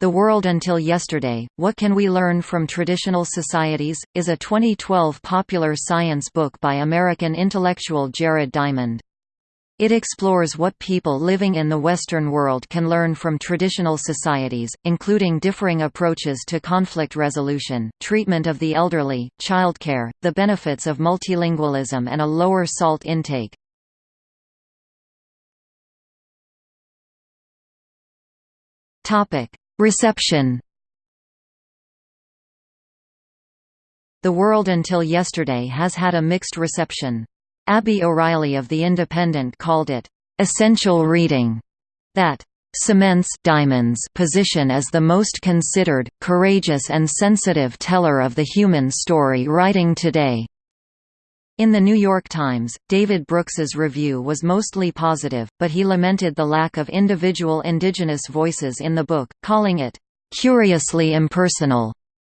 The World Until Yesterday, What Can We Learn from Traditional Societies? is a 2012 popular science book by American intellectual Jared Diamond. It explores what people living in the Western world can learn from traditional societies, including differing approaches to conflict resolution, treatment of the elderly, childcare, the benefits of multilingualism and a lower salt intake. Reception The World Until Yesterday has had a mixed reception. Abby O'Reilly of The Independent called it, "...essential reading", that cements Diamond's position as the most considered, courageous and sensitive teller of the human story writing today. In The New York Times, David Brooks's review was mostly positive, but he lamented the lack of individual indigenous voices in the book, calling it, "...curiously impersonal."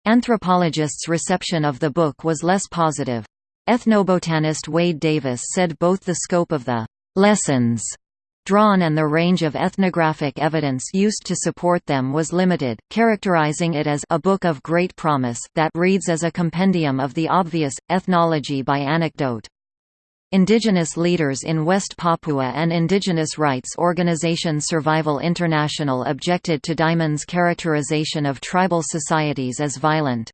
Anthropologists' reception of the book was less positive. Ethnobotanist Wade Davis said both the scope of the "...lessons," drawn and the range of ethnographic evidence used to support them was limited, characterizing it as a book of great promise that reads as a compendium of the obvious, ethnology by anecdote. Indigenous leaders in West Papua and indigenous rights organization Survival International objected to Diamond's characterization of tribal societies as violent.